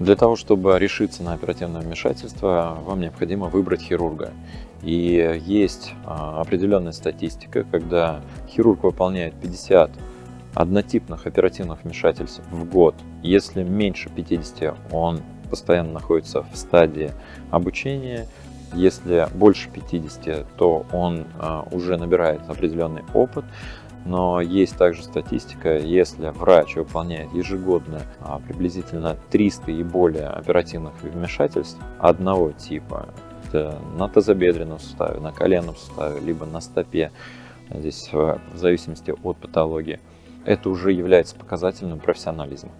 Для того, чтобы решиться на оперативное вмешательство, вам необходимо выбрать хирурга. И есть а, определенная статистика, когда хирург выполняет 50 однотипных оперативных вмешательств в год. Если меньше 50, он постоянно находится в стадии обучения. Если больше 50, то он а, уже набирает определенный опыт. Но есть также статистика, если врач выполняет ежегодно а, приблизительно 300 и более оперативных вмешательств одного типа, на тазобедренном суставе, на коленном суставе, либо на стопе, здесь в зависимости от патологии, это уже является показателем профессионализма.